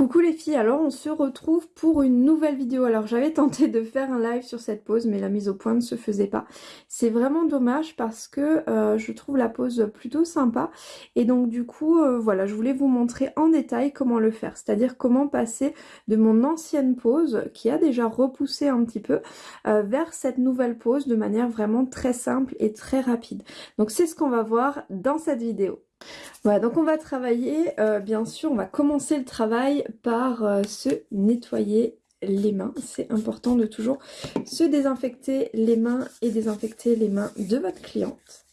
Coucou les filles, alors on se retrouve pour une nouvelle vidéo. Alors j'avais tenté de faire un live sur cette pose mais la mise au point ne se faisait pas. C'est vraiment dommage parce que euh, je trouve la pose plutôt sympa et donc du coup euh, voilà je voulais vous montrer en détail comment le faire. C'est-à-dire comment passer de mon ancienne pose qui a déjà repoussé un petit peu euh, vers cette nouvelle pose de manière vraiment très simple et très rapide. Donc c'est ce qu'on va voir dans cette vidéo. Voilà, donc on va travailler, euh, bien sûr, on va commencer le travail par euh, se nettoyer les mains. C'est important de toujours se désinfecter les mains et désinfecter les mains de votre cliente.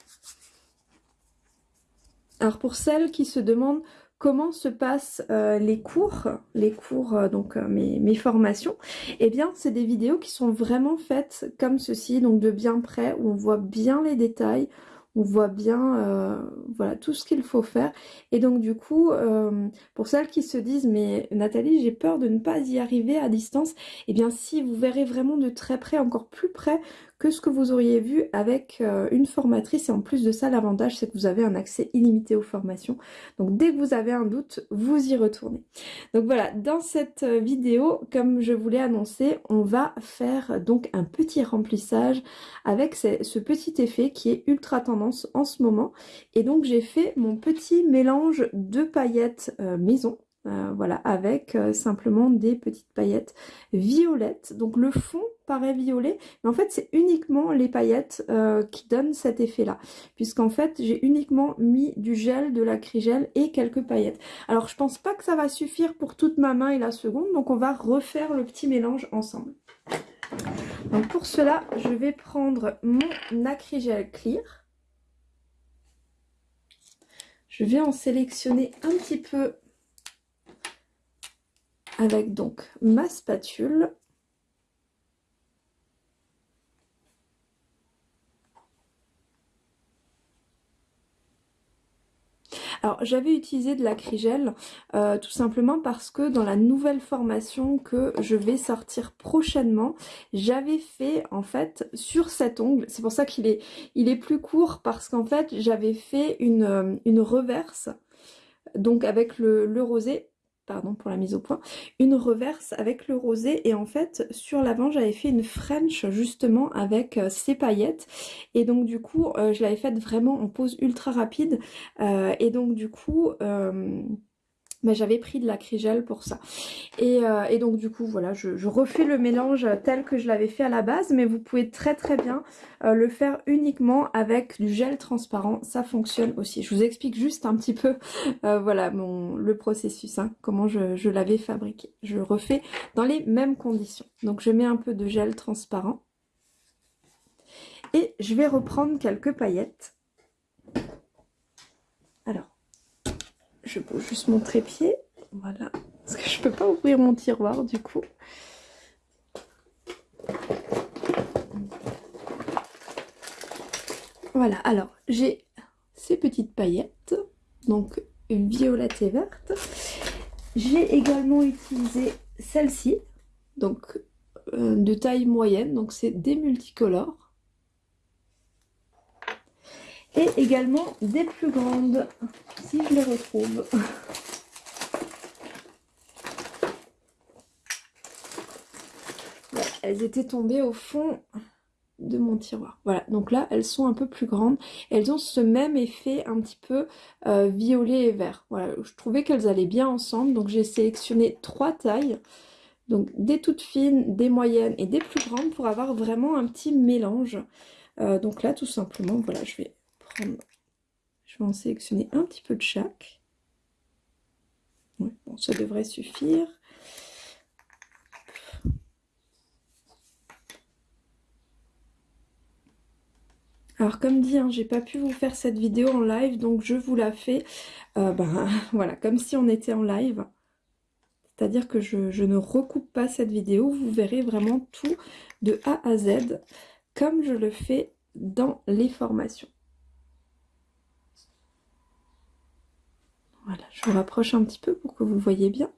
Alors pour celles qui se demandent comment se passent euh, les cours, les cours, donc mes, mes, formations, eh bien c'est des vidéos qui sont vraiment faites comme ceci, donc de bien près, où on voit bien les détails, on voit bien euh, voilà tout ce qu'il faut faire. Et donc du coup euh, pour celles qui se disent mais Nathalie j'ai peur de ne pas y arriver à distance et eh bien si vous verrez vraiment de très près encore plus près que ce que vous auriez vu avec euh, une formatrice. Et en plus de ça, l'avantage, c'est que vous avez un accès illimité aux formations. Donc dès que vous avez un doute, vous y retournez. Donc voilà, dans cette euh, vidéo, comme je vous l'ai annoncé, on va faire donc un petit remplissage avec ce petit effet qui est ultra tendance en ce moment. Et donc j'ai fait mon petit mélange de paillettes euh, maison euh, voilà, avec euh, simplement des petites paillettes violettes. Donc le fond paraît violet, mais en fait c'est uniquement les paillettes euh, qui donnent cet effet-là. Puisqu'en fait j'ai uniquement mis du gel, de l'acrygel et quelques paillettes. Alors je pense pas que ça va suffire pour toute ma main et la seconde, donc on va refaire le petit mélange ensemble. Donc pour cela, je vais prendre mon acrygel clear. Je vais en sélectionner un petit peu avec donc ma spatule. Alors j'avais utilisé de l'acrygel euh, tout simplement parce que dans la nouvelle formation que je vais sortir prochainement, j'avais fait en fait sur cet ongle, c'est pour ça qu'il est, il est plus court parce qu'en fait j'avais fait une, euh, une reverse donc avec le, le rosé pardon pour la mise au point, une reverse avec le rosé. Et en fait sur l'avant j'avais fait une French justement avec euh, ces paillettes. Et donc du coup euh, je l'avais faite vraiment en pose ultra rapide. Euh, et donc du coup mais j'avais pris de l'acrygel pour ça. Et, euh, donc du coup voilà, je, refais le mélange tel que je l'avais fait à la base, mais vous pouvez très très bien euh, le faire uniquement avec du gel transparent, ça fonctionne aussi. Je vous explique juste un petit peu euh, voilà le processus, hein, comment je l'avais fabriqué. Je refais dans les mêmes conditions. Donc je mets un peu de gel transparent et je vais reprendre quelques paillettes. Alors, je peux juste mon trépied. Voilà. Parce que je peux pas ouvrir mon tiroir du coup. Voilà, alors j'ai ces petites paillettes, donc violette et verte. J'ai également utilisé celle-ci, donc euh, de taille moyenne, donc c'est des multicolores et également des plus grandes, si je les retrouve. elles étaient tombées au fond de mon tiroir. Voilà, donc là, elles sont un peu plus grandes. Elles ont ce même effet un petit peu euh, violet et vert. Voilà, je trouvais qu'elles allaient bien ensemble, donc j'ai sélectionné trois tailles. Donc des toutes fines, des moyennes et des plus grandes pour avoir vraiment un petit mélange. Euh, donc là, tout simplement, voilà, je vais je vais en sélectionner un petit peu de chaque. bon, ça devrait suffire. Alors comme dit, hein, j'ai pas pu vous faire cette vidéo en live, donc je vous la fais, euh, ben, voilà, comme si on était en live. C'est-à-dire que je, je, ne recoupe pas cette vidéo, vous verrez vraiment tout de A à Z, comme je le fais dans les formations. Voilà, je vous rapproche un petit peu pour que vous voyez bien.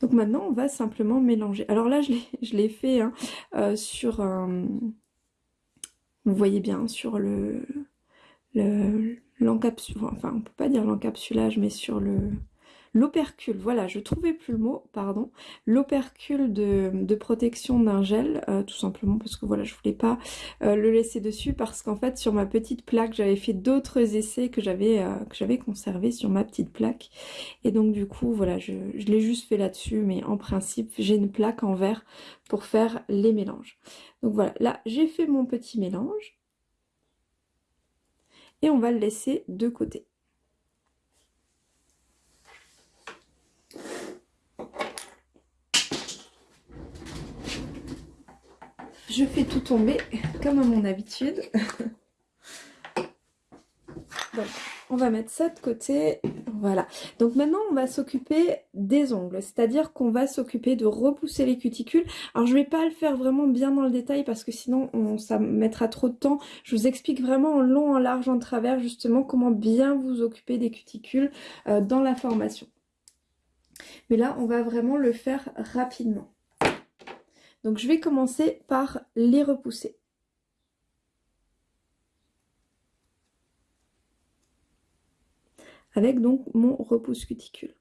Donc maintenant, on va simplement mélanger. Alors là, je l'ai fait hein, euh, sur. Vous voyez bien, sur le, l'encapsulage, enfin on peut pas dire l'encapsulage, mais sur le l'opercule, voilà, je trouvais plus le mot, pardon, l'opercule de, protection d'un gel, euh, tout simplement parce que voilà, je voulais pas euh, le laisser dessus parce qu'en fait sur ma petite plaque, j'avais fait d'autres essais que j'avais euh, que j'avais conservé sur ma petite plaque et donc du coup voilà, je, je l'ai juste fait là-dessus, mais en principe j'ai une plaque en verre pour faire les mélanges. Donc voilà, là j'ai fait mon petit mélange et on va le laisser de côté. Je fais tout tomber comme à mon habitude. Donc, on va mettre ça de côté. Voilà. Donc maintenant, on va s'occuper des ongles. C'est-à-dire qu'on va s'occuper de repousser les cuticules. Alors, je vais pas le faire vraiment bien dans le détail parce que sinon, ça mettra trop de temps. Je vous explique vraiment en long, en large, en travers, justement, comment bien vous occuper des cuticules euh, dans la formation. Mais là, on va vraiment le faire rapidement. Donc je vais commencer par les repousser. Avec donc mon repousse cuticule.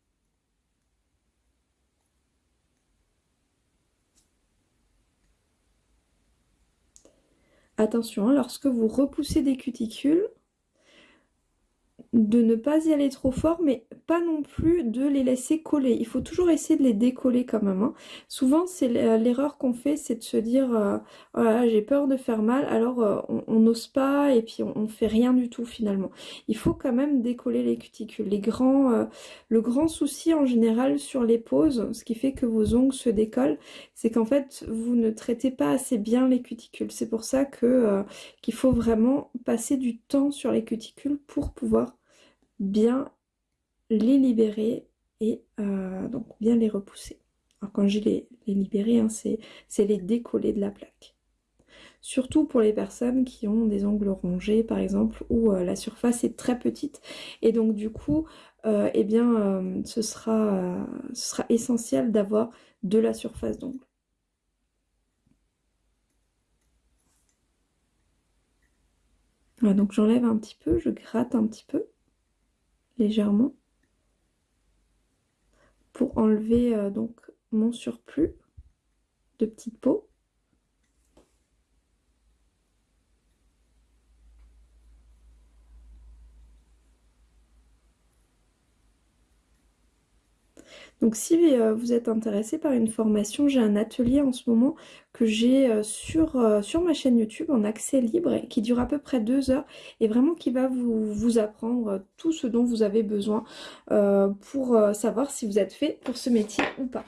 Attention, hein, lorsque vous repoussez des cuticules, de ne pas y aller trop fort, mais pas non plus de les laisser coller. Il faut toujours essayer de les décoller quand même. Hein. Souvent, c'est l'erreur qu'on fait, c'est de se dire euh, voilà, j'ai peur de faire mal, alors euh, on n'ose pas et puis on, ne fait rien du tout finalement. Il faut quand même décoller les cuticules. Les grands, euh, le grand souci en général sur les poses, ce qui fait que vos ongles se décollent, c'est qu'en fait vous ne traitez pas assez bien les cuticules. C'est pour ça que qu'il faut vraiment passer du temps sur les cuticules pour pouvoir bien les libérer et euh, donc bien les repousser. Alors quand je les, les libérer, hein, c'est les décoller de la plaque. Surtout pour les personnes qui ont des ongles rongés par exemple où euh, la surface est très petite et donc du coup euh, eh bien ce, sera, ce sera essentiel d'avoir de la surface d'ongle. Voilà, donc j'enlève un petit peu, je gratte un petit peu légèrement pour enlever euh, donc mon surplus de petite peau. Donc si euh, vous êtes intéressé par une formation, j'ai un atelier en ce moment que j'ai euh, sur, euh, sur ma chaîne YouTube en accès libre qui dure à peu près deux heures et vraiment qui va vous, vous apprendre tout ce dont vous avez besoin pour savoir si vous êtes fait pour ce métier ou pas.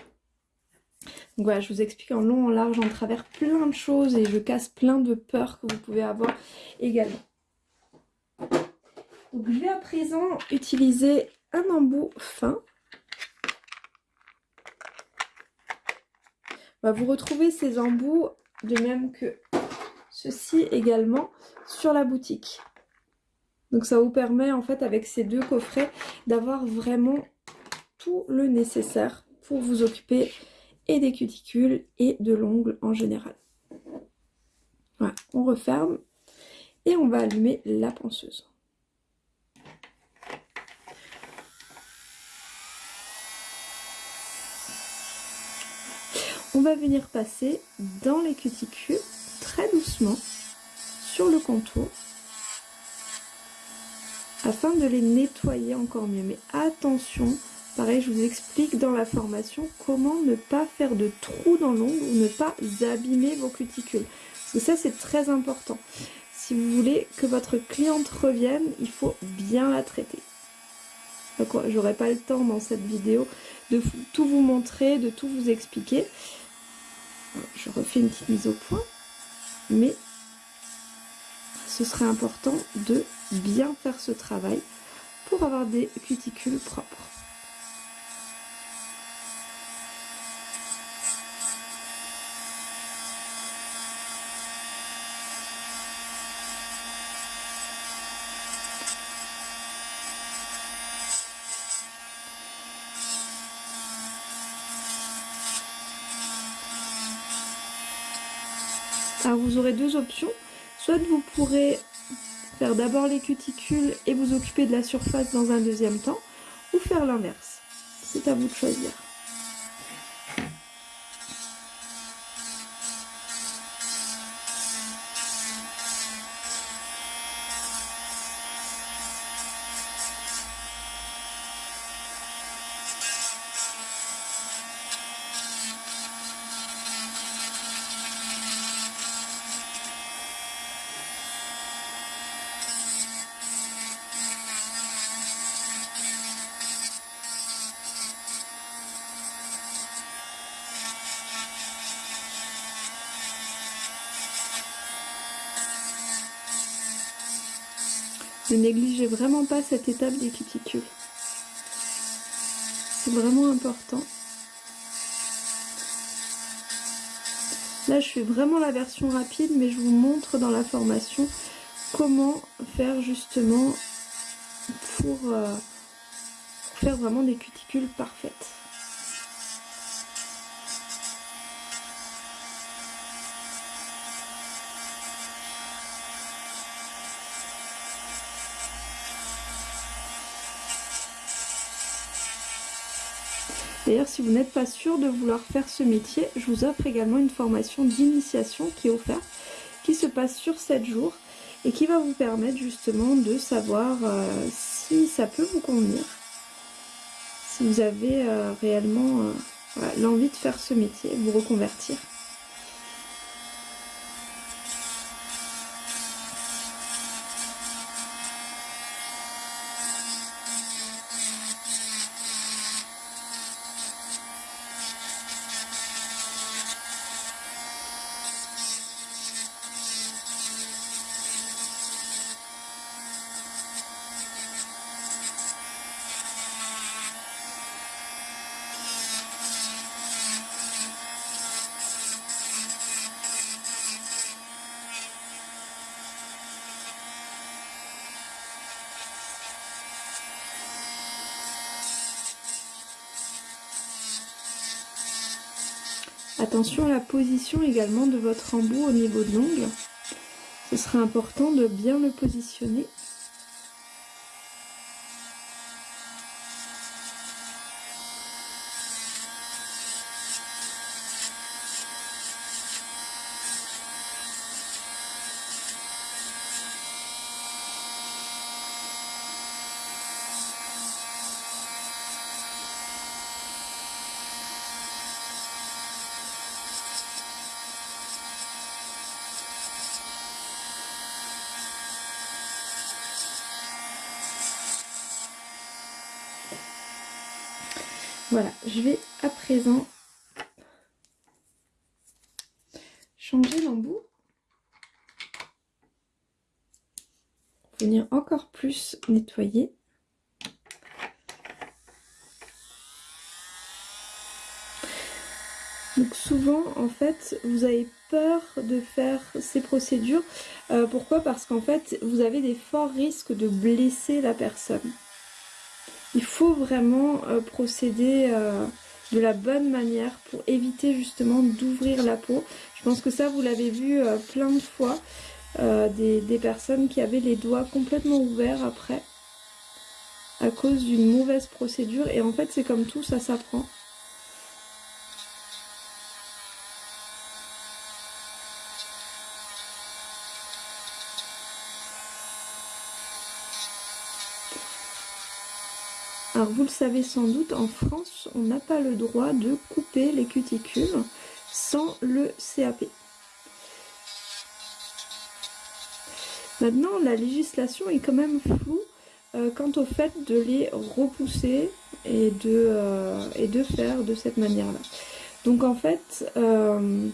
Donc voilà, je vous explique en long, en large, en travers plein de choses et je casse plein de peurs que vous pouvez avoir également. Donc je vais à présent utiliser un embout fin vous retrouvez ces embouts, de même que ceci également, sur la boutique. Donc ça vous permet en fait avec ces deux coffrets d'avoir vraiment tout le nécessaire pour vous occuper et des cuticules et de l'ongle en général. Voilà, on referme et on va allumer la ponceuse. On va venir passer dans les cuticules très doucement sur le contour afin de les nettoyer encore mieux. Mais attention, pareil je vous explique dans la formation comment ne pas faire de trous dans l'ongle ou ne pas abîmer vos cuticules. Parce que ça c'est très important. Si vous voulez que votre cliente revienne, il faut bien la traiter. J'aurai pas le temps dans cette vidéo de tout vous montrer, de tout vous expliquer je refais une petite mise au point, mais ce serait important de bien faire ce travail pour avoir des cuticules propres. Alors vous aurez options. Soit vous pourrez faire d'abord les cuticules et vous occuper de la surface dans un deuxième temps, ou faire l'inverse. C'est à vous de choisir. Ne négligez vraiment pas cette étape des cuticules. C'est vraiment important. Là, je fais vraiment la version rapide, mais je vous montre dans la formation comment faire justement pour euh, faire vraiment des cuticules parfaites. D'ailleurs, si vous n'êtes pas sûr de vouloir faire ce métier, je vous offre également une formation d'initiation qui est offerte, qui se passe sur 7 jours et qui va vous permettre justement de savoir euh, si ça peut vous convenir, si vous avez euh, réellement euh, l'envie de faire ce métier, vous reconvertir. Attention à la position également de votre embout au niveau de l'ongle. Ce sera important de bien le positionner Voilà, je vais à présent changer l'embout. Venir encore plus nettoyer. Donc souvent, en fait, vous avez peur de faire ces procédures. Euh, pourquoi? Parce qu'en fait, vous avez des forts risques de blesser la personne il faut vraiment euh, procéder euh, de la bonne manière pour éviter justement d'ouvrir la peau. Je pense que ça vous l'avez vu euh, plein de fois, des, des, personnes qui avaient les doigts complètement ouverts après à cause d'une mauvaise procédure et en fait c'est comme tout, ça s'apprend. Le savez sans doute, en France, on n'a pas le droit de couper les cuticules sans le CAP. Maintenant, la législation est quand même floue euh, quant au fait de les repousser et de, euh, et de faire de cette manière-là. Donc en fait, euh,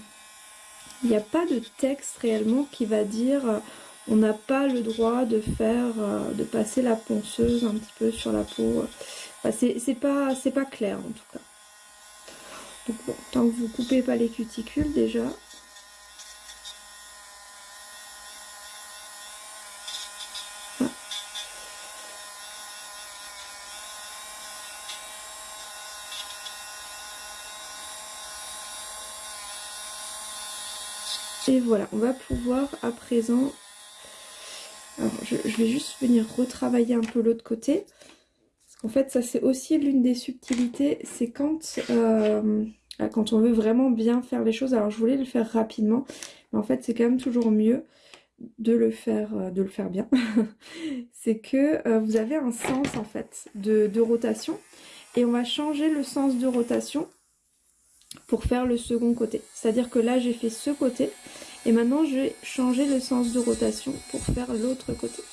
il n'y a pas de texte réellement qui va dire on n'a pas le droit de faire, de passer la ponceuse un petit peu sur la peau. C'est pas, clair en tout cas. Donc bon, tant que vous coupez pas les cuticules déjà. Et voilà, on va pouvoir à présent alors, je, vais juste venir retravailler un peu l'autre côté. Qu'en fait, ça c'est aussi l'une des subtilités, c'est quand, euh, quand on veut vraiment bien faire les choses. Alors je voulais le faire rapidement, mais en fait c'est quand même toujours mieux de le faire, euh, de le faire bien. c'est que euh, vous avez un sens en fait de rotation. Et on va changer le sens de rotation pour faire le second côté. C'est-à-dire que là j'ai fait ce côté et maintenant je vais changer le sens de rotation pour faire l'autre côté.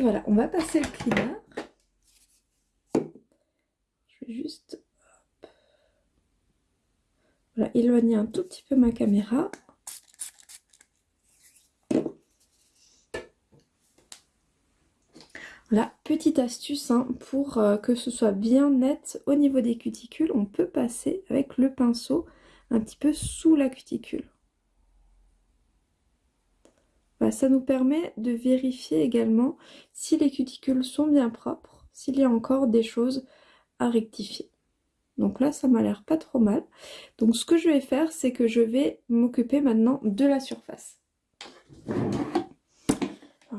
Voilà, on va passer le cleaner. Je vais juste éloigner un tout petit peu ma caméra. Voilà, petite astuce hein, pour euh, que ce soit bien net au niveau des cuticules, on peut passer avec le pinceau un petit peu sous la cuticule. Bah, ça nous permet de vérifier également si les cuticules sont bien propres, s'il y a encore des choses à rectifier. Donc là, ça m'a l'air pas trop mal. Donc ce que je vais faire, c'est que je vais m'occuper maintenant de la surface.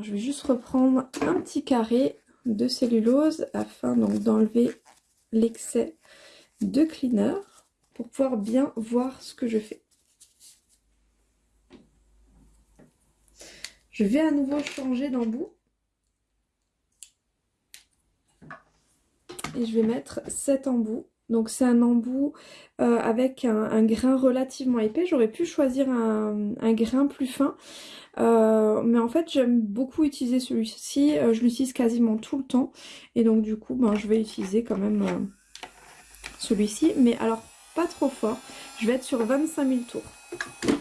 Je vais juste reprendre un petit carré de cellulose afin d'enlever l'excès de cleaner pour pouvoir bien voir ce que je fais. Je vais à nouveau changer d'embout. Et je vais mettre cet embout. Donc c'est un embout euh, avec un, grain relativement épais. J'aurais pu choisir un, grain plus fin. Euh, mais en fait j'aime beaucoup utiliser celui-ci. Euh, je l'utilise quasiment tout le temps. Et donc du coup ben, je vais utiliser quand même celui-ci. Mais alors pas trop fort. Je vais être sur 25 000 tours.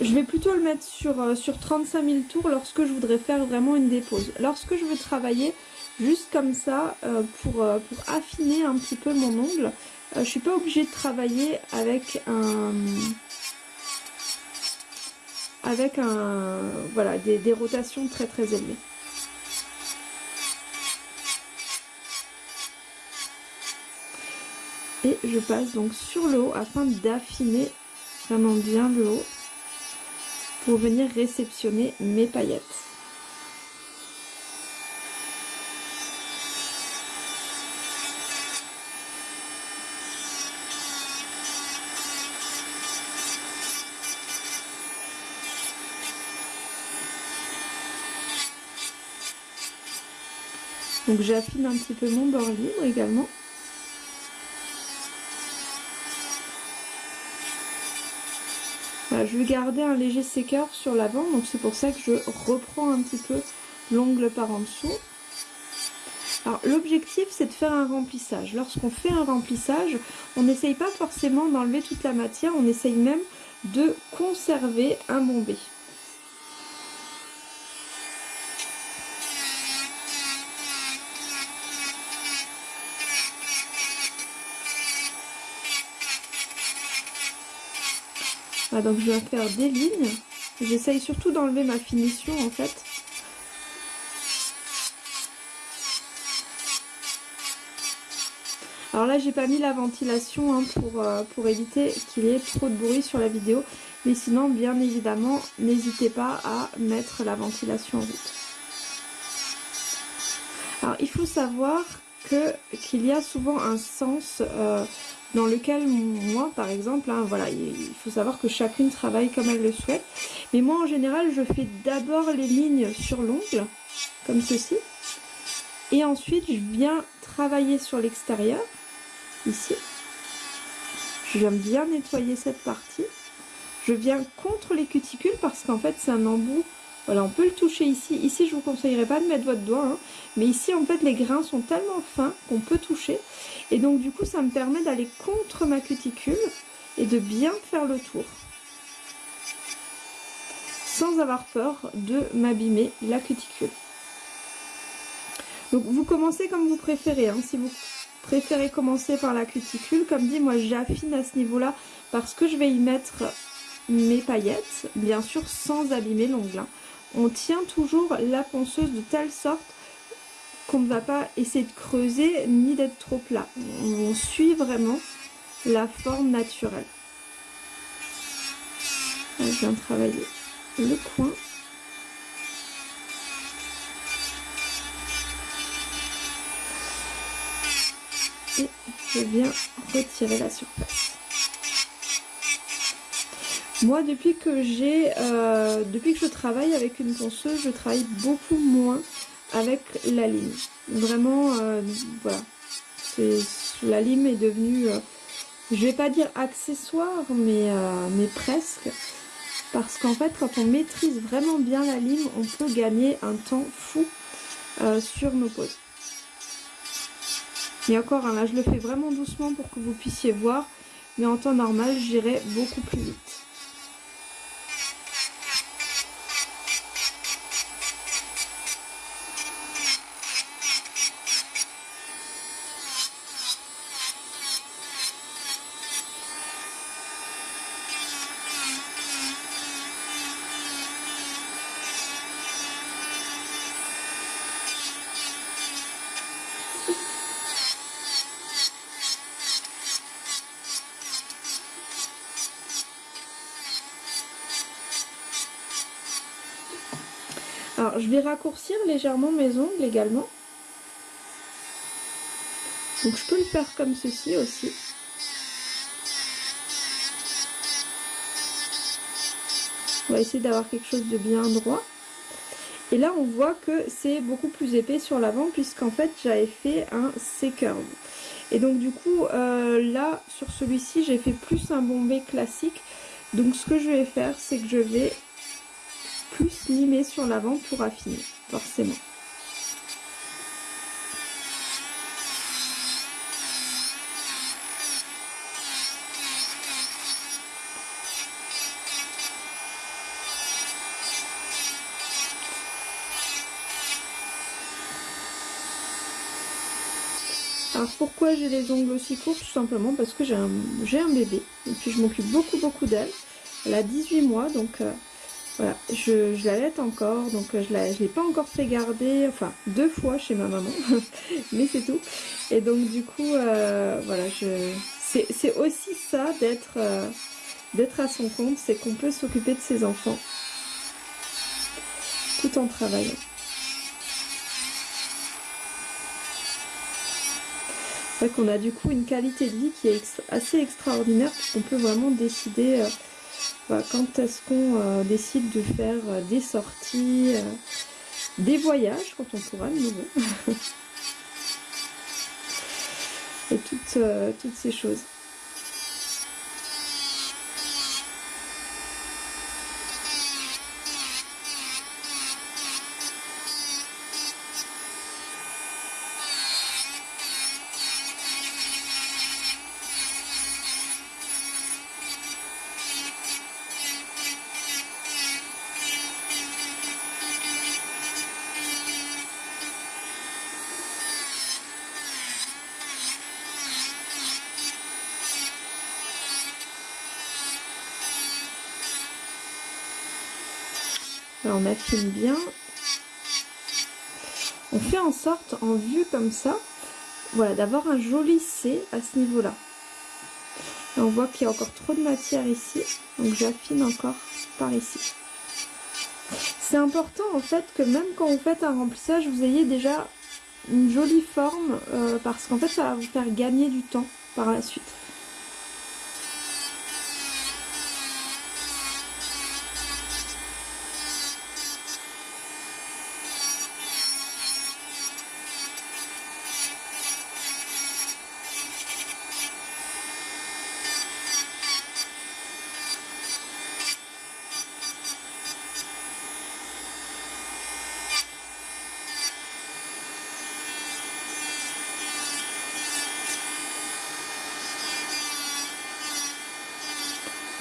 Je vais plutôt le mettre sur, euh, sur 35 000 tours lorsque je voudrais faire vraiment une dépose. Lorsque je veux travailler juste comme ça euh, pour, euh, pour, affiner un petit peu mon ongle, je ne suis pas obligée de travailler avec un... avec un voilà des, des rotations très très élevées. Et je passe donc sur le haut afin d'affiner vraiment bien le haut pour venir réceptionner mes paillettes. Donc j'affine un petit peu mon bord libre également. Je vais garder un léger séqueur sur l'avant, donc c'est pour ça que je reprends un petit peu l'ongle par en dessous. Alors l'objectif c'est de faire un remplissage. Lorsqu'on fait un remplissage, on n'essaye pas forcément d'enlever toute la matière, on essaye même de conserver un bombé. Donc je vais faire des lignes. J'essaye surtout d'enlever ma finition en fait. Alors là j'ai pas mis la ventilation hein, pour, euh, pour éviter qu'il y ait trop de bruit sur la vidéo. Mais sinon bien évidemment n'hésitez pas à mettre la ventilation en route. Alors il faut savoir qu'il y a souvent un sens euh, dans lequel moi par exemple, hein, voilà, il faut savoir que chacune travaille comme elle le souhaite. Mais moi en général je fais d'abord les lignes sur l'ongle, comme ceci. Et ensuite je viens travailler sur l'extérieur, ici. Je viens bien nettoyer cette partie. je viens contre les cuticules parce qu'en fait c'est un embout. Voilà, on peut le toucher ici. Ici, je vous conseillerais pas de mettre votre doigt, hein. mais ici, en fait, les grains sont tellement fins qu'on peut toucher. Et donc, du coup, ça me permet d'aller contre ma cuticule et de bien faire le tour. Sans avoir peur de m'abîmer la cuticule. Donc, vous commencez comme vous préférez. Hein. Si vous préférez commencer par la cuticule, comme dit, moi, j'affine à ce niveau-là parce que je vais y mettre mes paillettes, bien sûr sans abîmer l'ongle. Hein. On tient toujours la ponceuse de telle sorte qu'on ne va pas essayer de creuser ni d'être trop plat. On suit vraiment la forme naturelle. je viens travailler le coin. Et je viens retirer la surface. Moi, depuis que j'ai, euh, depuis que je travaille avec une ponceuse, je travaille beaucoup moins avec la lime. Vraiment, euh, voilà. La lime est devenue, euh, je vais pas dire accessoire, mais, mais presque. Parce qu'en fait, quand on maîtrise vraiment bien la lime, on peut gagner un temps fou sur nos poses. Mais encore, hein, là, je le fais vraiment doucement pour que vous puissiez voir. Mais en temps normal, j'irai beaucoup plus vite. Vais raccourcir légèrement mes ongles également. Donc, je peux le faire comme ceci aussi. On va essayer d'avoir quelque chose de bien droit. Et là, on voit que c'est beaucoup plus épais sur l'avant puisqu'en fait, j'avais fait un C-curve. Et donc, du coup, euh, là, sur celui-ci, j'ai fait plus un bombé classique. Donc, ce que je vais faire, c'est que je vais plus limer sur l'avant pour affiner, forcément. Alors pourquoi j'ai les ongles aussi courts Tout simplement parce que j'ai un, un, bébé et puis je m'occupe beaucoup beaucoup d'elle. Elle a 18 mois donc euh, voilà, je, je l'allaite encore, donc euh, je ne l'ai pas encore fait garder, enfin deux fois chez ma maman, mais c'est tout. Et donc du coup, euh, voilà, c'est aussi ça d'être euh, d'être à son compte, c'est qu'on peut s'occuper de ses enfants tout en travaillant. C'est vrai qu'on a du coup une qualité de vie qui est assez extraordinaire puisqu'on peut vraiment décider quand est-ce qu'on euh, décide de faire euh, des sorties, euh, des voyages, quand on pourra de nouveau? Et toutes ces choses. On affine bien. On fait en sorte, en vue comme ça, voilà, d'avoir un joli C à ce niveau-là. on voit qu'il y a encore trop de matière ici, donc j'affine encore par ici. C'est important en fait que même quand vous faites un remplissage, vous ayez déjà une jolie forme, euh, parce qu'en fait ça va vous faire gagner du temps par la suite.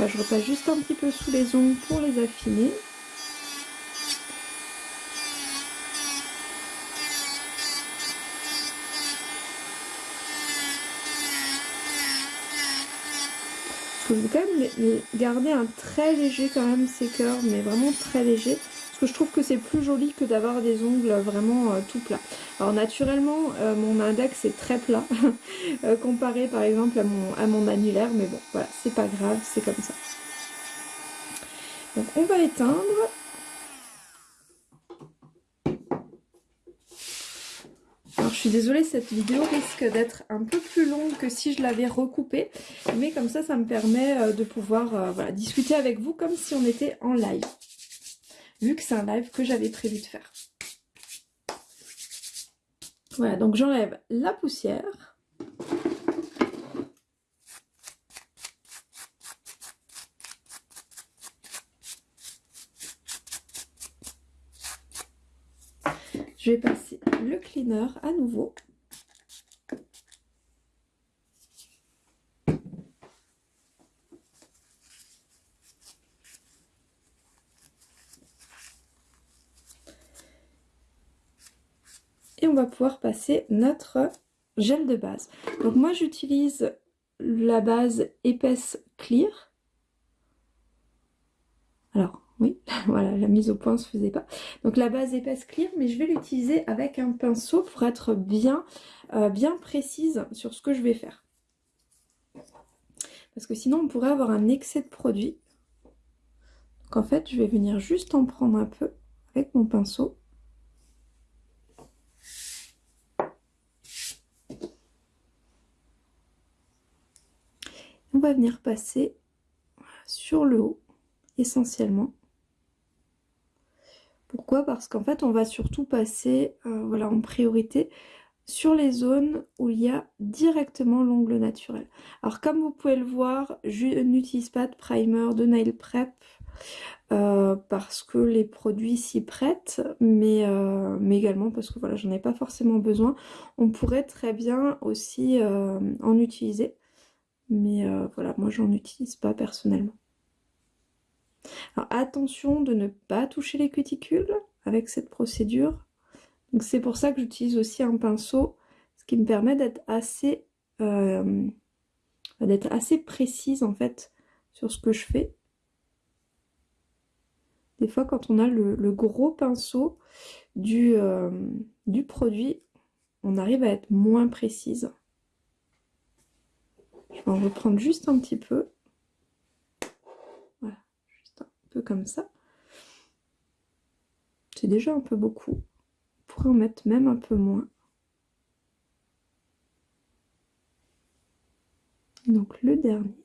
Je repasse juste un petit peu sous les ongles pour les affiner. Je vais quand même garder un très léger quand même séqueur, mais vraiment très léger. Parce que je trouve que c'est plus joli que d'avoir des ongles vraiment euh, tout plats. Alors naturellement, euh, mon index est très plat, euh, comparé par exemple à mon, à annulaire. Mais bon, voilà, c'est pas grave, c'est comme ça. Donc on va éteindre. Alors je suis désolée, cette vidéo risque d'être un peu plus longue que si je l'avais recoupée, mais comme ça, ça me permet euh, de pouvoir discuter avec vous comme si on était en live, vu que c'est un live que j'avais prévu de faire. Voilà, donc j'enlève la poussière. Je vais passer le cleaner à nouveau. Pouvoir passer notre gel de base. Donc moi j'utilise la base épaisse clear. Alors oui, voilà, la mise au point se faisait pas. Donc la base épaisse clear, mais je vais l'utiliser avec un pinceau pour être bien, euh, bien précise sur ce que je vais faire. Parce que sinon on pourrait avoir un excès de produit. Donc en fait, je vais venir juste en prendre un peu avec mon pinceau. On va venir passer sur le haut essentiellement. Pourquoi? Parce qu'en fait, on va surtout passer euh, voilà, en priorité sur les zones où il y a directement l'ongle naturel. Alors comme vous pouvez le voir, je n'utilise pas de primer, de nail prep, euh, parce que les produits s'y prêtent, euh, mais également parce que voilà, j'en ai pas forcément besoin. On pourrait très bien aussi en utiliser, mais voilà, moi j'en utilise pas personnellement. Alors attention de ne pas toucher les cuticules avec cette procédure. Donc c'est pour ça que j'utilise aussi un pinceau, ce qui me permet d'être assez, euh, d'être assez précise en fait sur ce que je fais. Des fois quand on a le, gros pinceau du, euh, du produit, on arrive à être moins précise. Je vais en reprendre juste un petit peu. comme ça. C'est déjà un peu beaucoup. On pourrait en mettre même un peu moins. Donc le dernier.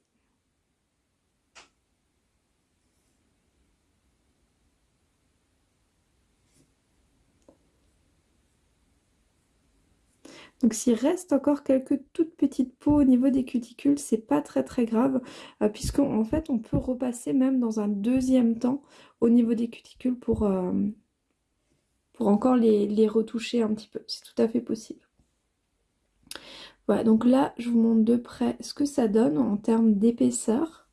Donc s'il reste encore quelques toutes petites peaux au niveau des cuticules, c'est pas très très grave, euh, puisqu'en fait on peut repasser même dans un deuxième temps au niveau des cuticules pour, euh, encore les, les retoucher un petit peu. C'est tout à fait possible. Voilà, donc là je vous montre de près ce que ça donne en termes d'épaisseur.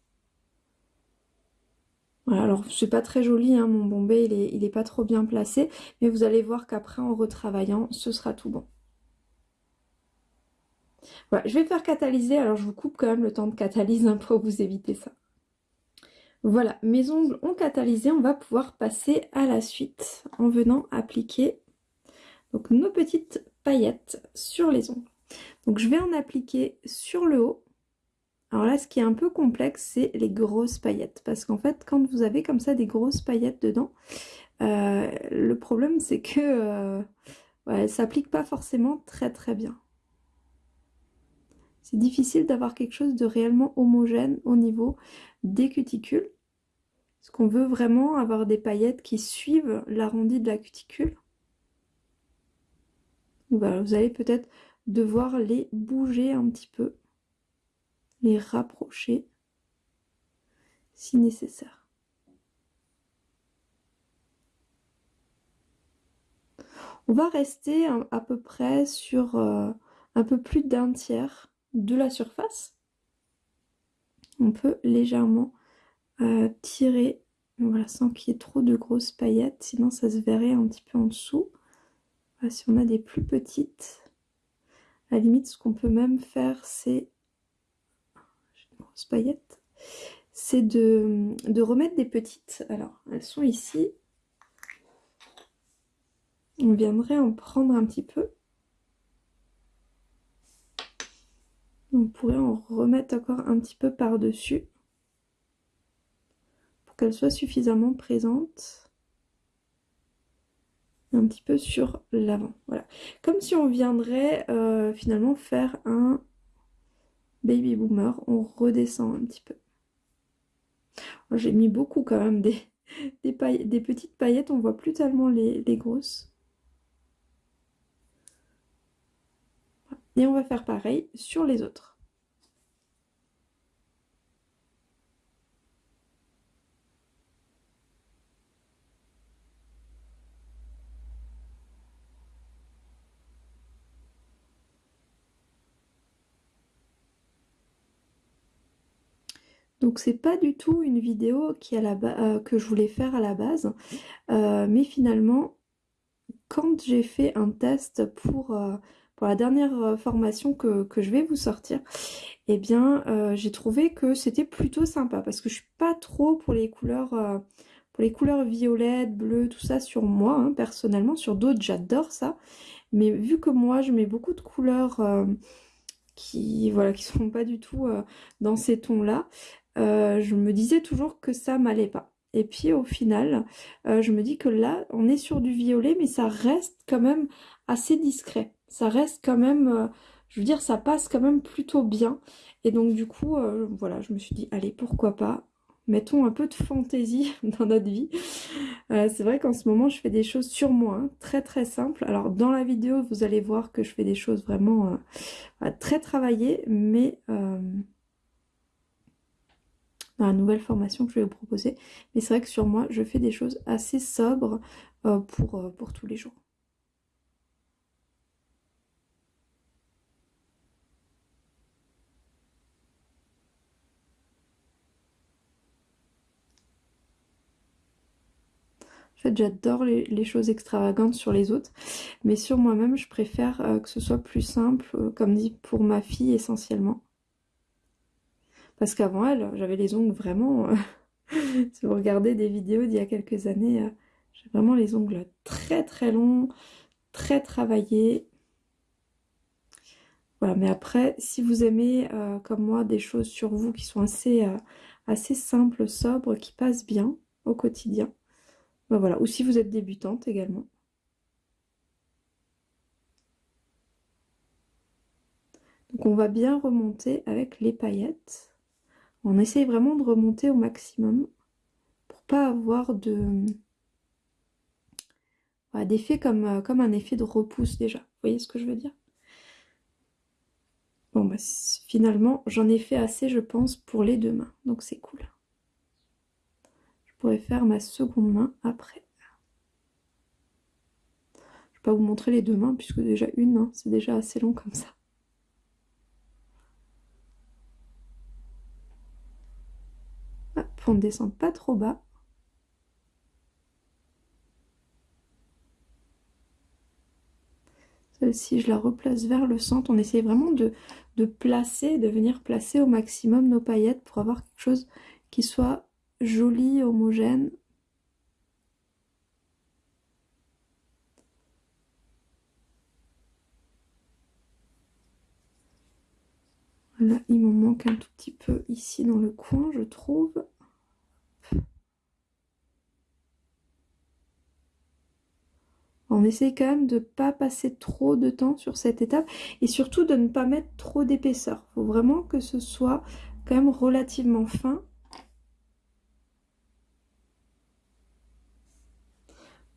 Voilà, alors c'est pas très joli, hein, mon bombé il est, il est pas trop bien placé, mais vous allez voir qu'après en retravaillant, ce sera tout bon. Voilà, je vais faire catalyser, alors je vous coupe quand même le temps de catalyse hein, pour vous éviter ça. Voilà, mes ongles ont catalysé, on va pouvoir passer à la suite en venant appliquer nos petites paillettes sur les ongles. Donc je vais en appliquer sur le haut. Alors là, ce qui est un peu complexe, c'est les grosses paillettes. Parce qu'en fait, quand vous avez comme ça des grosses paillettes dedans, euh, le problème c'est que euh, ne s'applique pas forcément très très bien. C'est difficile d'avoir quelque chose de réellement homogène au niveau des cuticules. Est-ce qu'on veut vraiment avoir des paillettes qui suivent l'arrondi de la cuticule? Vous allez peut-être devoir les bouger un petit peu, les rapprocher si nécessaire. On va rester à peu près sur euh, un peu plus d'un tiers de la surface. On peut légèrement tirer, voilà, sans qu'il y ait trop de grosses paillettes, sinon ça se verrait un petit peu en dessous. si on a des plus petites, à la limite, ce qu'on peut même faire, c'est une grosse paillette, c'est de remettre des petites. Alors, elles sont ici. On viendrait en prendre un petit peu. On pourrait en remettre encore un petit peu par-dessus pour qu'elle soit suffisamment présente un petit peu sur l'avant. Voilà. Comme si on viendrait euh, finalement faire un baby boomer. On redescend un petit peu. J'ai mis beaucoup quand même des, petites paillettes. On voit plus tellement les grosses. Et on va faire pareil sur les autres. Donc c'est pas du tout une vidéo qui la euh, que je voulais faire à la base, euh, mais finalement quand j'ai fait un test pour, euh, pour la dernière formation que, je vais vous sortir, eh bien j'ai trouvé que c'était plutôt sympa parce que je suis pas trop pour les couleurs pour les couleurs violettes, bleues, tout ça sur moi hein, personnellement, sur d'autres j'adore ça, mais vu que moi je mets beaucoup de couleurs qui voilà qui sont pas du tout dans ces tons là euh, je me disais toujours que ça m'allait pas. Et puis au final, euh, je me dis que là, on est sur du violet, mais ça reste quand même assez discret. Ça reste quand même, euh, je veux dire, ça passe quand même plutôt bien. Et donc du coup, voilà, je me suis dit, allez, pourquoi pas Mettons un peu de fantaisie dans notre vie. c'est vrai qu'en ce moment, je fais des choses sur moi, hein, très très simples. Alors dans la vidéo, vous allez voir que je fais des choses vraiment très travaillées, mais dans la nouvelle formation que je vais vous proposer. Mais c'est vrai que sur moi, je fais des choses assez sobres euh, pour, euh, pour tous les jours. J'adore les, choses extravagantes sur les autres, mais sur moi-même, je préfère euh, que ce soit plus simple, comme dit pour ma fille essentiellement. Parce qu'avant elle, j'avais les ongles vraiment... Euh, si vous regardez des vidéos d'il y a quelques années, euh, j'ai vraiment les ongles très très longs, très travaillés. Voilà, mais après, si vous aimez, euh, comme moi, des choses sur vous qui sont assez, assez simples, sobres, qui passent bien au quotidien, ben voilà. Ou si vous êtes débutante également. Donc on va bien remonter avec les paillettes. On essaye vraiment de remonter au maximum pour pas avoir de d'effet comme, euh, comme un effet de repousse déjà. Vous voyez ce que je veux dire? Bon bah finalement j'en ai fait assez je pense pour les deux mains. Donc c'est cool. Faire ma seconde main après. Je vais pas vous montrer les deux mains puisque déjà une, hein, c'est déjà assez long comme ça. on ne descend pas trop bas. Celle-ci, je la replace vers le centre. On essaie vraiment de, placer, de venir placer au maximum nos paillettes pour avoir quelque chose qui soit joli, homogène. Là, il m'en manque un tout petit peu ici dans le coin, je trouve. On essaye quand même de ne pas passer trop de temps sur cette étape et surtout de ne pas mettre trop d'épaisseur. Il faut vraiment que ce soit quand même relativement fin.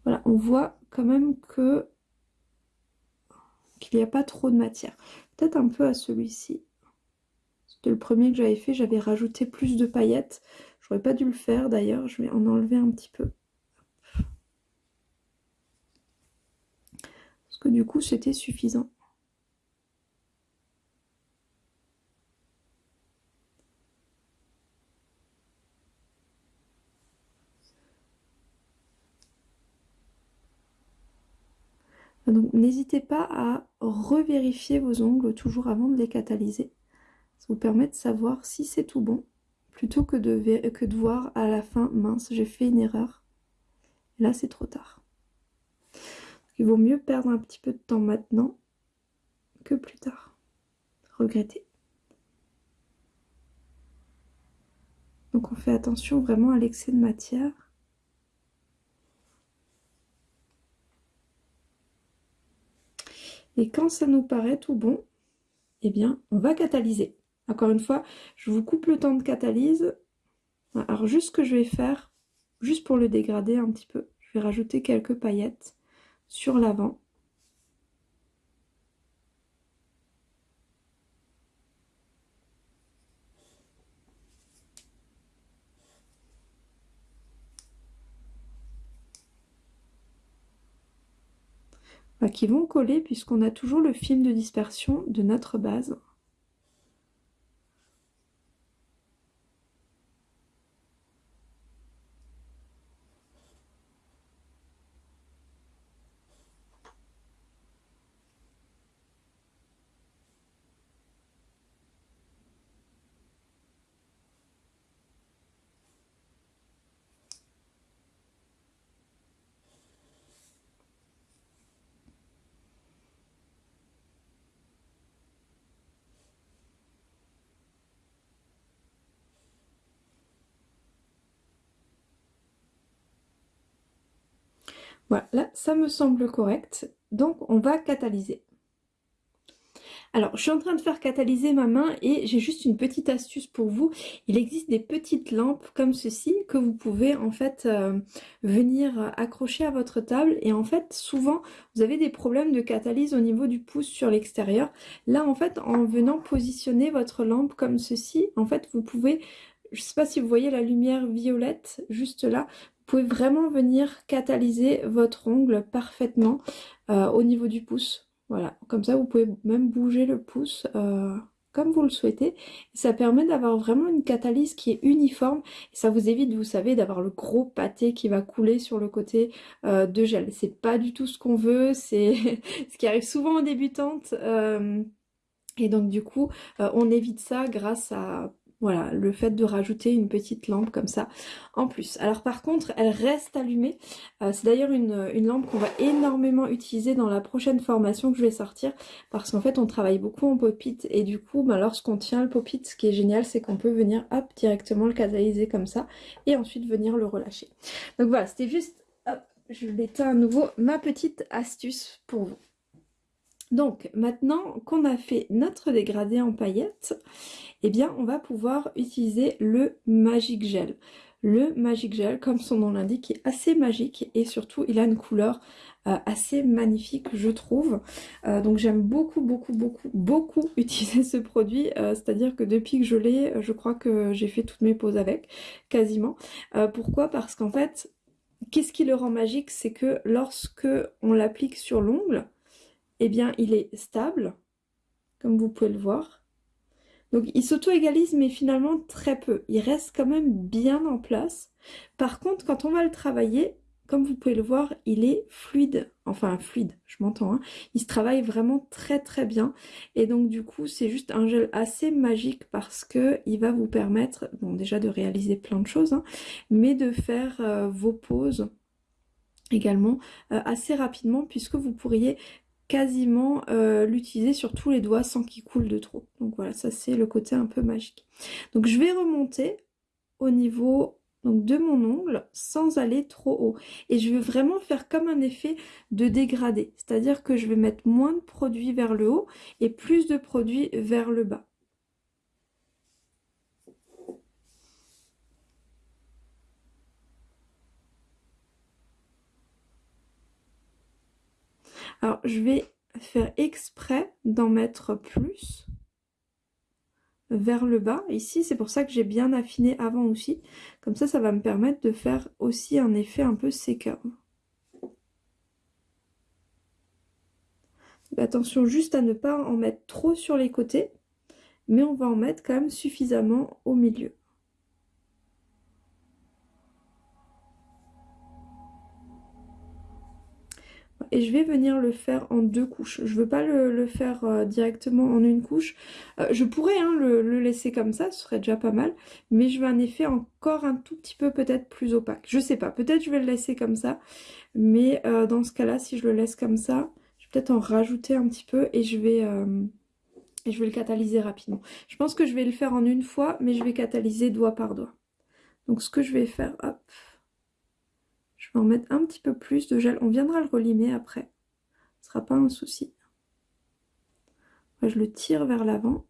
Voilà, on voit quand même que qu'il n'y a pas trop de matière. Peut-être un peu à celui-ci. C'était le premier que j'avais fait, j'avais rajouté plus de paillettes. J'aurais pas dû le faire d'ailleurs, je vais en enlever un petit peu. que du coup c'était suffisant. Donc n'hésitez pas à revérifier vos ongles toujours avant de les catalyser. Ça vous permet de savoir si c'est tout bon, plutôt que de, voir à la fin, mince, j'ai fait une erreur. là, c'est trop tard. il vaut mieux perdre un petit peu de temps maintenant que plus tard. Regretter. Donc on fait attention vraiment à l'excès de matière. Et quand ça nous paraît tout bon, eh bien, on va catalyser. Encore une fois, je vous coupe le temps de catalyse. Alors, juste ce que je vais faire, juste pour le dégrader un petit peu, je vais rajouter quelques paillettes sur l'avant. Bah, qui vont coller puisqu'on a toujours le film de dispersion de notre base. Voilà, là, ça me semble correct. Donc, on va catalyser. Alors, je suis en train de faire catalyser ma main et j'ai juste une petite astuce pour vous. Il existe des petites lampes comme ceci que vous pouvez en fait euh, venir accrocher à votre table. Et en fait, souvent, vous avez des problèmes de catalyse au niveau du pouce sur l'extérieur. Là, en fait, en venant positionner votre lampe comme ceci, en fait, vous pouvez je ne sais pas si vous voyez la lumière violette juste là, pouvez vraiment venir catalyser votre ongle parfaitement euh, au niveau du pouce. Voilà, comme ça vous pouvez même bouger le pouce euh, comme vous le souhaitez. Ça permet d'avoir vraiment une catalyse qui est uniforme ça vous évite, vous savez, d'avoir le gros pâté qui va couler sur le côté euh, de gel. C'est pas du tout ce qu'on veut, c'est ce qui arrive souvent aux débutantes. et donc du coup, on évite ça grâce à voilà, le fait de rajouter une petite lampe comme ça en plus. Alors par contre, elle reste allumée. Euh, c'est d'ailleurs une, lampe qu'on va énormément utiliser dans la prochaine formation que je vais sortir. Parce qu'en fait, on travaille beaucoup en pop-it. Et du coup, bah, lorsqu'on tient le pop-it, ce qui est génial, c'est qu'on peut venir hop, directement le catalyser comme ça. Et ensuite venir le relâcher. Donc voilà, c'était juste... Hop, je l'éteins à nouveau. Ma petite astuce pour vous. Donc maintenant qu'on a fait notre dégradé en paillettes, eh bien on va pouvoir utiliser le Magic Gel. Le Magic Gel, comme son nom l'indique, est assez magique et surtout il a une couleur euh, assez magnifique je trouve. Euh, donc j'aime beaucoup beaucoup beaucoup beaucoup utiliser ce produit, euh, c'est-à-dire que depuis que je l'ai, je crois que j'ai fait toutes mes poses avec, quasiment. pourquoi? Parce qu'en fait, qu'est-ce qui le rend magique? C'est que lorsque on l'applique sur l'ongle, eh bien il est stable, comme vous pouvez le voir. Donc il s'auto-égalise mais finalement très peu. Il reste quand même bien en place. Par contre quand on va le travailler, comme vous pouvez le voir, il est fluide. Enfin fluide, je m'entends. Hein. Il se travaille vraiment très très bien. Et donc du coup c'est juste un gel assez magique parce que il va vous permettre, bon déjà de réaliser plein de choses, hein, mais de faire euh, vos pauses également euh, assez rapidement puisque vous pourriez quasiment euh, l'utiliser sur tous les doigts sans qu'il coule de trop. Donc voilà, ça c'est le côté un peu magique. Donc je vais remonter au niveau donc, de mon ongle sans aller trop haut. Et je vais vraiment faire comme un effet de dégradé. C'est-à-dire que je vais mettre moins de produits vers le haut et plus de produits vers le bas. Alors, je vais faire exprès d'en mettre plus vers le bas. Ici, c'est pour ça que j'ai bien affiné avant aussi. Comme ça, ça va me permettre de faire aussi un effet un peu séqueur. Attention juste à ne pas en mettre trop sur les côtés, mais on va en mettre quand même suffisamment au milieu. Et je vais venir le faire en deux couches. Je veux pas le, faire euh, directement en une couche. Euh, je pourrais hein, le, laisser comme ça, ce serait déjà pas mal. Mais je veux un effet encore un tout petit peu peut-être plus opaque. Je sais pas, peut-être je vais le laisser comme ça. Mais euh, dans ce cas-là, si je le laisse comme ça, je vais peut-être en rajouter un petit peu et je vais... et je vais le catalyser rapidement. Je pense que je vais le faire en une fois, mais je vais catalyser doigt par doigt. Donc ce que je vais faire, hop, je vais en mettre un petit peu plus de gel. On viendra le relimer après. Ce sera pas un souci. je le tire vers l'avant.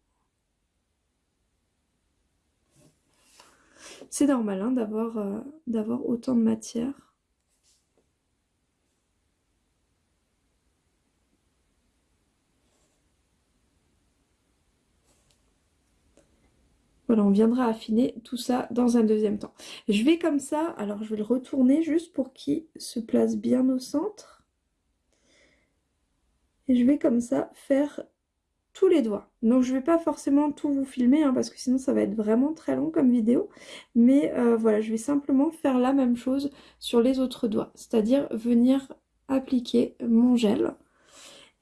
C'est normal hein, euh, d'avoir autant de matière. Voilà, on viendra affiner tout ça dans un deuxième temps. Je vais comme ça, alors je vais le retourner juste pour qu'il se place bien au centre. Et je vais comme ça faire tous les doigts. Donc je ne vais pas forcément tout vous filmer hein, parce que sinon ça va être vraiment très long comme vidéo. Mais euh, voilà, je vais simplement faire la même chose sur les autres doigts. C'est-à-dire venir appliquer mon gel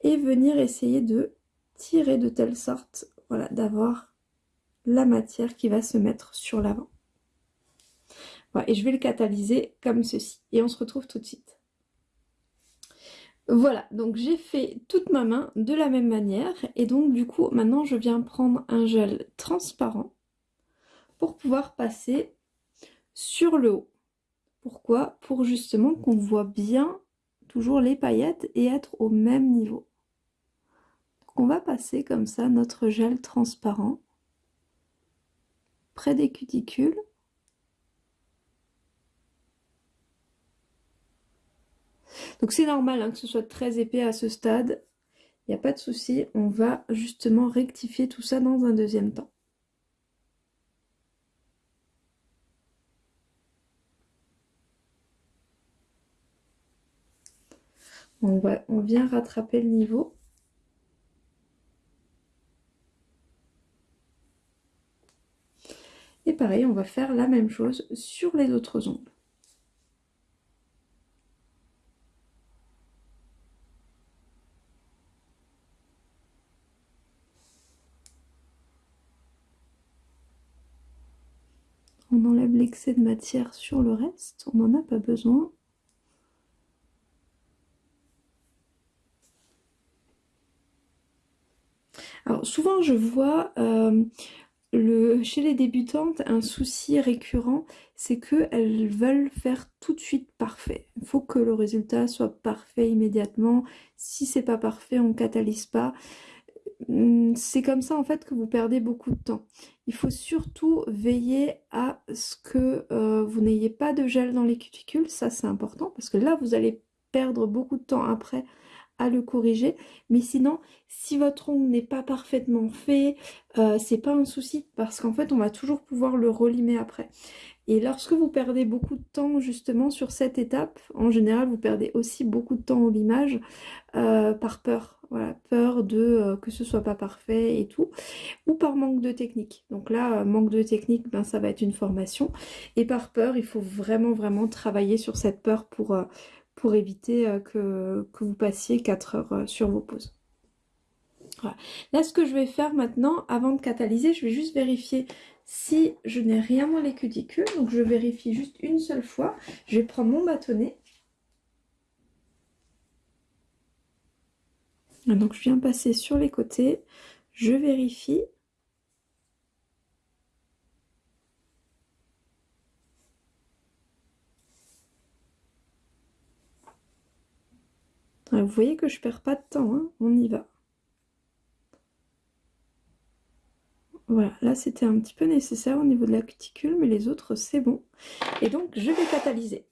et venir essayer de tirer de telle sorte voilà, d'avoir la matière qui va se mettre sur l'avant. et je vais le catalyser comme ceci. Et on se retrouve tout de suite. Voilà, donc j'ai fait toute ma main de la même manière. Et donc du coup, maintenant je viens prendre un gel transparent pour pouvoir passer sur le haut. Pourquoi? Pour justement qu'on voit bien toujours les paillettes et être au même niveau. Donc on va passer comme ça notre gel transparent près des cuticules. Donc c'est normal hein, que ce soit très épais à ce stade. Il n'y a pas de souci, on va justement rectifier tout ça dans un deuxième temps. On, va, on vient rattraper le niveau. Et pareil, on va faire la même chose sur les autres ongles. On enlève l'excès de matière sur le reste, on n'en a pas besoin. Alors souvent je vois euh, chez les débutantes, un souci récurrent, c'est qu'elles veulent faire tout de suite parfait. Il faut que le résultat soit parfait immédiatement. Si c'est pas parfait, on ne catalyse pas. Hum, c'est comme ça en fait que vous perdez beaucoup de temps. Il faut surtout veiller à ce que euh, vous n'ayez pas de gel dans les cuticules, ça c'est important parce que là vous allez perdre beaucoup de temps après à le corriger. Mais sinon, si votre ongle n'est pas parfaitement fait, euh, c'est pas un souci parce qu'en fait, on va toujours pouvoir le relimer après. Et lorsque vous perdez beaucoup de temps justement sur cette étape, en général, vous perdez aussi beaucoup de temps au limage euh, par peur. Voilà, peur de euh, que ce soit pas parfait et tout, ou par manque de technique. Donc là, manque de technique, ben, ça va être une formation. Et par peur, il faut vraiment, vraiment travailler sur cette peur pour pour éviter euh, que, vous passiez 4 heures euh, sur vos pauses. Là, ce que je vais faire maintenant, avant de catalyser, je vais juste vérifier si je n'ai rien dans les cuticules. Donc, je vérifie juste une seule fois. Je vais prendre mon bâtonnet. Donc, je viens passer sur les côtés. Je vérifie. Vous voyez que je perds pas de temps, hein. on y va. Voilà, là c'était un petit peu nécessaire au niveau de la cuticule, mais les autres c'est bon. Et donc je vais catalyser.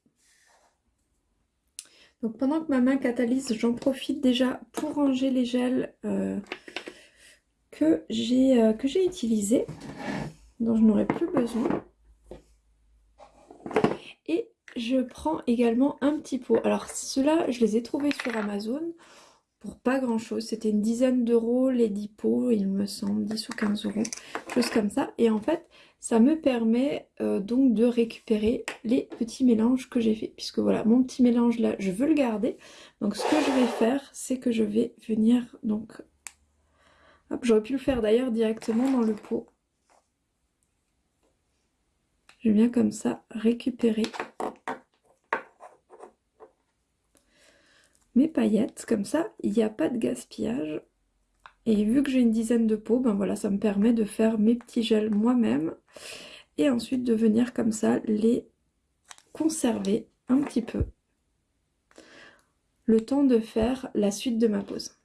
Donc pendant que ma main catalyse, j'en profite déjà pour ranger les gels euh, que j'ai euh, que j'ai utilisés, dont je n'aurai plus besoin je prends également un petit pot. Alors ceux-là, je les ai trouvés sur Amazon pour pas grand chose. C'était une dizaine d'euros les 10 pots, il me semble, 10 ou 15 euros, chose comme ça. Et en fait, ça me permet euh, donc de récupérer les petits mélanges que j'ai fait. Puisque voilà, mon petit mélange là, je veux le garder. Donc ce que je vais faire, c'est que je vais venir donc... J'aurais pu le faire d'ailleurs directement dans le pot. Je viens comme ça récupérer mes paillettes. Comme ça, il n'y a pas de gaspillage. Et vu que j'ai une dizaine de pots, ben voilà, ça me permet de faire mes petits gels moi-même. Et ensuite de venir comme ça les conserver un petit peu. Le temps de faire la suite de ma pose.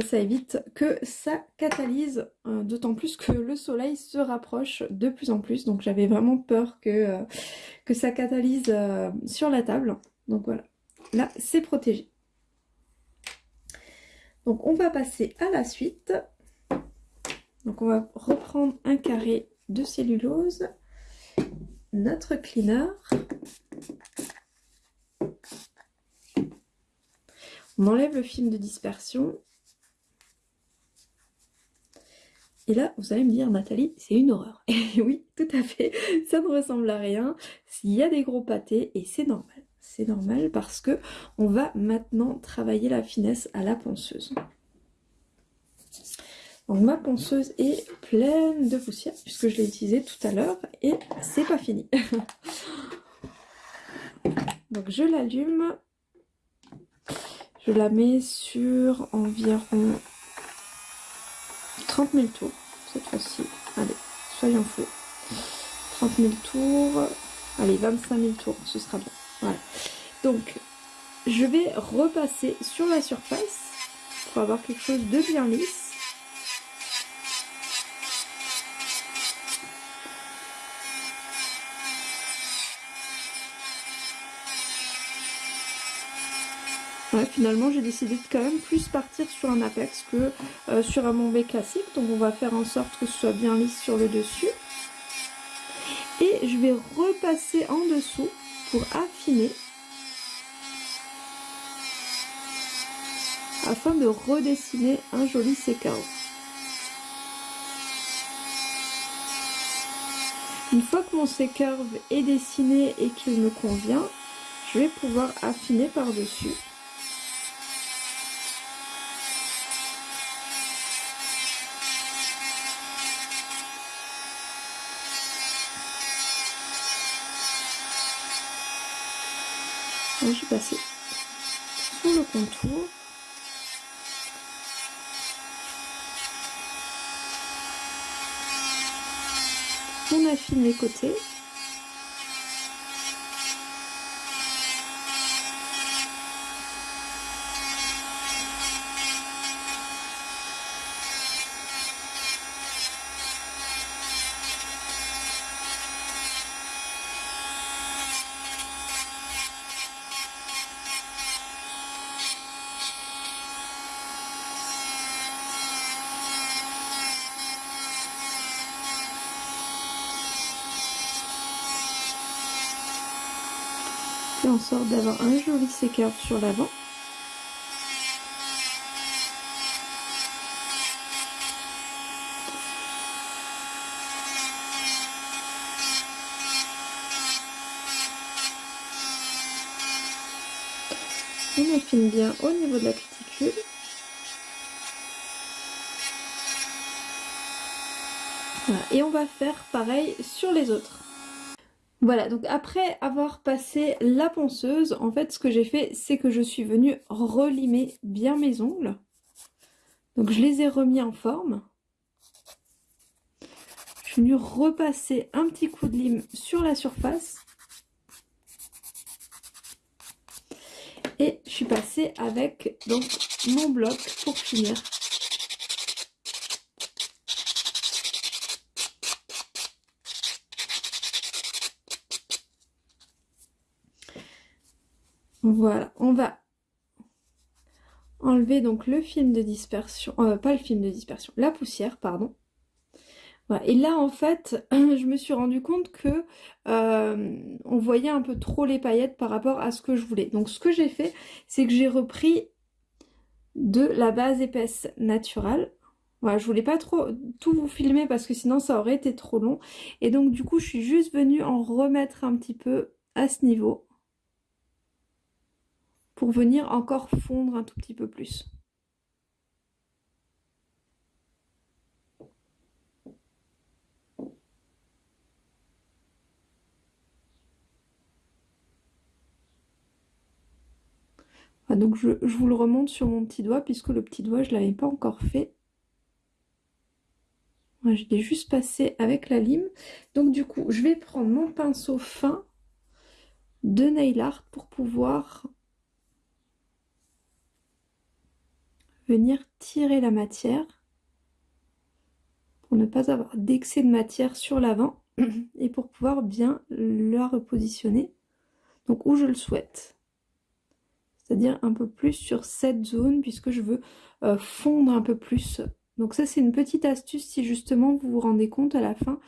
Ça, évite que ça catalyse, euh, d'autant plus que le soleil se rapproche de plus en plus. Donc j'avais vraiment peur que, euh, que ça catalyse euh, sur la table. Donc voilà, là c'est protégé. Donc on va passer à la suite. Donc on va reprendre un carré de cellulose, notre cleaner. On enlève le film de dispersion. Et là, vous allez me dire, Nathalie, c'est une horreur. Et oui, tout à fait, ça ne ressemble à rien. S'il y a des gros pâtés, et c'est normal c'est normal parce que on va maintenant travailler la finesse à la ponceuse. Donc ma ponceuse est pleine de poussière puisque je l'ai utilisée tout à l'heure et c'est pas fini. Donc je l'allume, je la mets sur environ 30 000 tours cette fois-ci. Allez, soyons fous. 30 000 tours, allez 25 000 tours, ce sera bien. Voilà. Donc, je vais repasser sur la surface pour avoir quelque chose de bien lisse. Ouais, finalement j'ai décidé de quand même plus partir sur un apex que euh, sur un bombé classique. Donc on va faire en sorte que ce soit bien lisse sur le dessus. Et je vais repasser en dessous pour affiner afin de redessiner un joli séquence. Une fois que mon C-curve est dessiné et qu'il me convient, je vais pouvoir affiner par-dessus. je vais passer sur le contour. On les en sorte d'avoir un joli séqueur sur l'avant. On affine bien au niveau de la cuticule. Et on va faire pareil sur les autres. Voilà, donc après avoir passé la ponceuse, en fait ce que j'ai fait, c'est que je suis venue relimer bien mes ongles. Donc je les ai remis en forme. Je suis venue repasser un petit coup de lime sur la surface. Et je suis passée avec donc mon bloc pour finir Voilà, on va enlever donc le film de dispersion, euh, pas le film de dispersion, la poussière, pardon. Et là, en fait, je me suis rendu compte que euh, on voyait un peu trop les paillettes par rapport à ce que je voulais. Donc, ce que j'ai fait, c'est que j'ai repris de la base épaisse naturelle. Voilà, je voulais pas trop tout vous filmer parce que sinon ça aurait été trop long. Et donc du coup, je suis juste venue en remettre un petit peu à ce niveau pour venir encore fondre un tout petit peu plus. Ah, donc je, vous le remonte sur mon petit doigt puisque le petit doigt je ne l'avais pas encore fait. je l'ai juste passé avec la lime. Donc du coup je vais prendre mon pinceau fin de nail art pour pouvoir venir tirer la matière pour ne pas avoir d'excès de matière sur l'avant et pour pouvoir bien la repositionner donc où je le souhaite c'est-à-dire un peu plus sur cette zone puisque je veux euh, fondre un peu plus. Donc ça c'est une petite astuce si justement vous vous rendez compte à la fin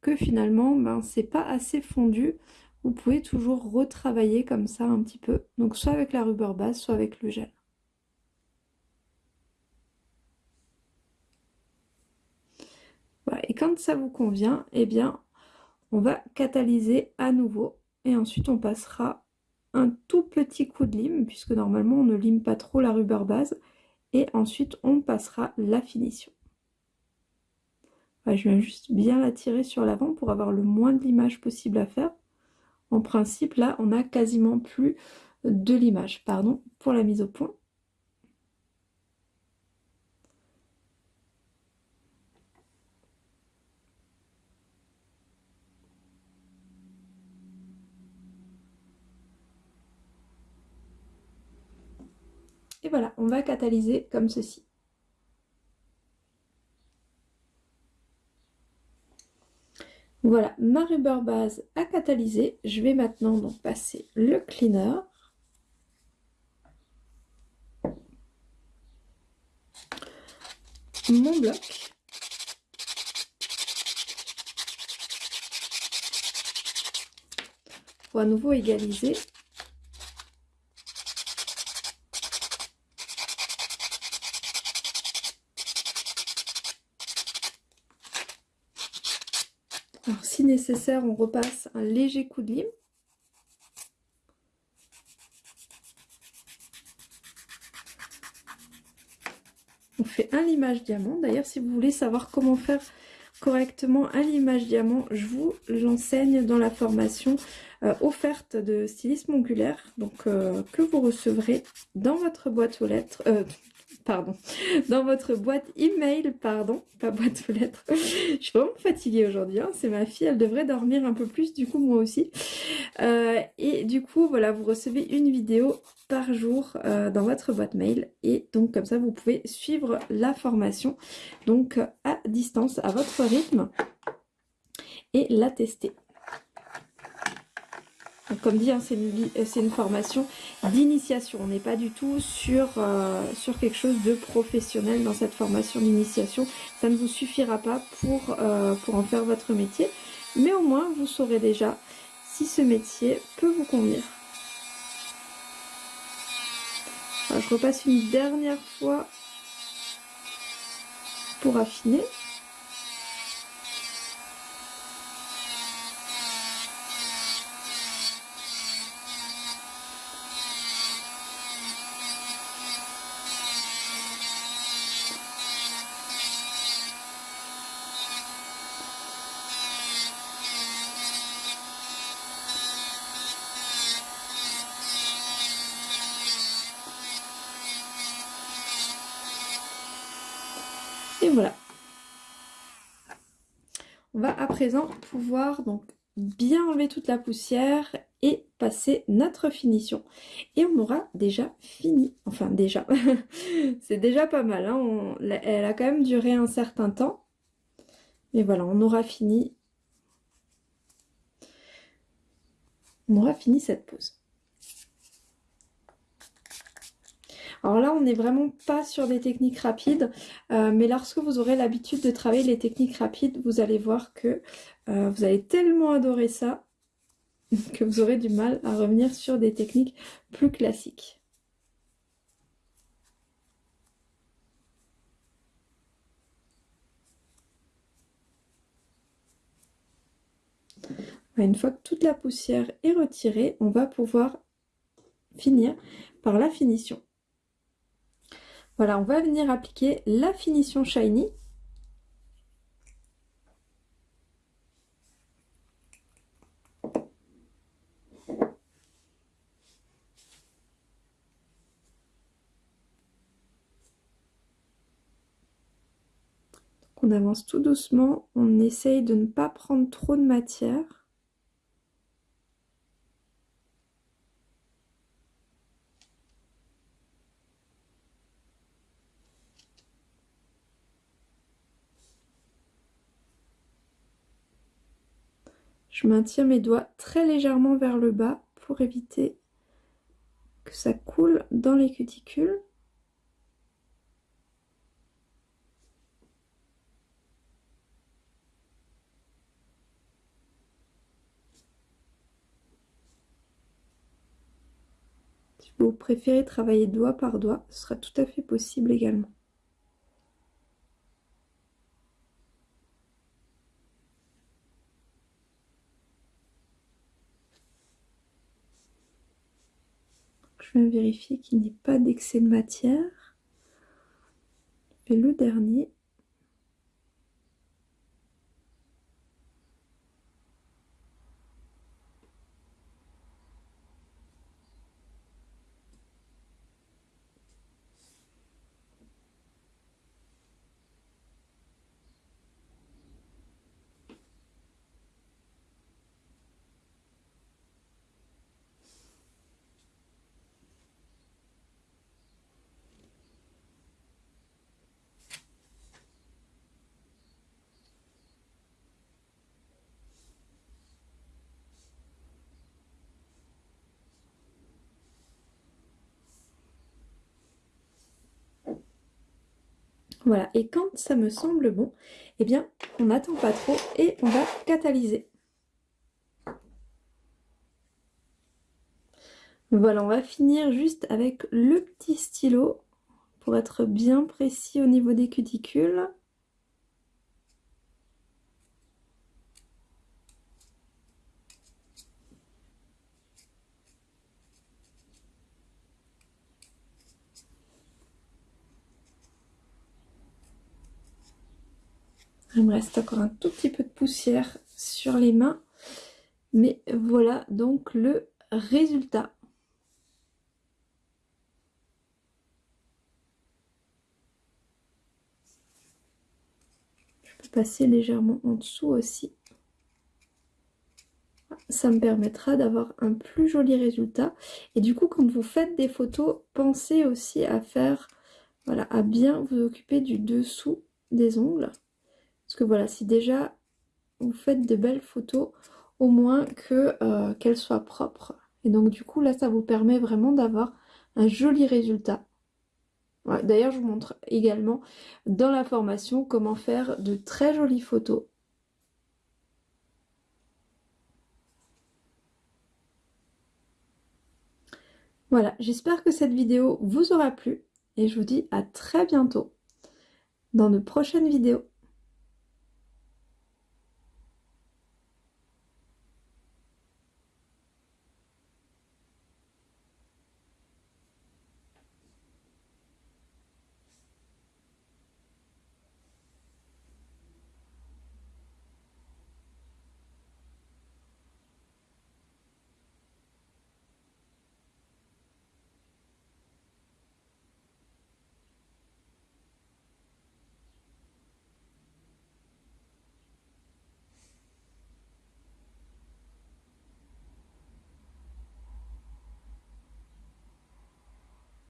que finalement ben, c'est pas assez fondu. Vous pouvez toujours retravailler comme ça un petit peu. Donc soit avec la rubber base, soit avec le gel. Et quand ça vous convient, eh bien on va catalyser à nouveau et ensuite on passera un tout petit coup de lime, puisque normalement on ne lime pas trop la rubber base, et ensuite on passera la finition. je viens juste bien la tirer sur l'avant pour avoir le moins de l'image possible à faire. En principe, là, on a quasiment plus de l'image, pardon, pour la mise au point. Et voilà, on va catalyser comme ceci. Voilà, ma rubber base a catalysé. Je vais maintenant donc passer le cleaner. Mon bloc. Pour à nouveau égaliser Alors si on repasse un léger coup de lime. On fait un limage diamant. D'ailleurs, si vous voulez savoir comment faire correctement un limage diamant, je vous l'enseigne dans la formation euh, offerte de stylisme ongulaire, donc euh, que vous recevrez dans votre boîte aux lettres, euh, pardon, dans votre boîte email, pardon, pas boîte aux lettres. je suis vraiment fatiguée aujourd'hui, hein. c'est ma fille, elle devrait dormir un peu plus, du coup moi aussi. Euh, et du coup, voilà, vous recevez une vidéo par jour euh, dans votre boîte mail et donc comme ça vous pouvez suivre la formation donc à distance, à votre rythme et la tester comme dit, hein, euh, c'est une, formation d'initiation. On n'est pas du tout sur, euh, sur quelque chose de professionnel dans cette formation d'initiation. Ça ne vous suffira pas pour, euh, pour en faire votre métier. Mais au moins, vous saurez déjà si ce métier peut vous convenir. je repasse une dernière fois pour affiner. voilà. On va à présent pouvoir donc bien enlever toute la poussière et passer notre finition. Et on aura déjà fini. Enfin déjà, c'est déjà pas mal. Hein. elle a quand même duré un certain temps. Mais voilà, on aura fini. On aura fini cette pause. Alors là, on n'est vraiment pas sur des techniques rapides, euh, mais lorsque vous aurez l'habitude de travailler les techniques rapides, vous allez voir que euh, vous allez tellement adorer ça que vous aurez du mal à revenir sur des techniques plus classiques. Bah, une fois que toute la poussière est retirée, on va pouvoir finir par la finition. Voilà, on va venir appliquer la finition shiny. on avance tout doucement, on essaye de ne pas prendre trop de matière. Je maintiens mes doigts très légèrement vers le bas pour éviter que ça coule dans les cuticules. Si vous préférez travailler doigt par doigt, ce sera tout à fait possible également. Vérifier qu'il n'y ait pas d'excès de matière. Et le dernier. Voilà, et quand ça me semble bon, eh bien, on n'attend pas trop et on va catalyser. Voilà, on va finir juste avec le petit stylo pour être bien précis au niveau des cuticules. Il me reste encore un tout petit peu de poussière sur les mains. Mais voilà donc le résultat. Je peux passer légèrement en dessous aussi. Ça me permettra d'avoir un plus joli résultat. Et du coup, quand vous faites des photos, pensez aussi à faire, voilà, à bien vous occuper du dessous des ongles. Parce que voilà, si déjà vous faites de belles photos, au moins euh, qu'elles soient propres. Et donc du coup, là, ça vous permet vraiment d'avoir un joli résultat. D'ailleurs, je vous montre également dans la formation comment faire de très jolies photos. Voilà, j'espère que cette vidéo vous aura plu et je vous dis à très bientôt dans de prochaines vidéos.